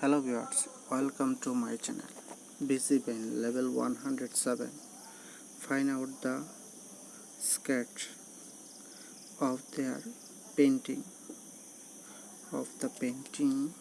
hello viewers welcome to my channel busy pen level 107 find out the sketch of their painting of the painting.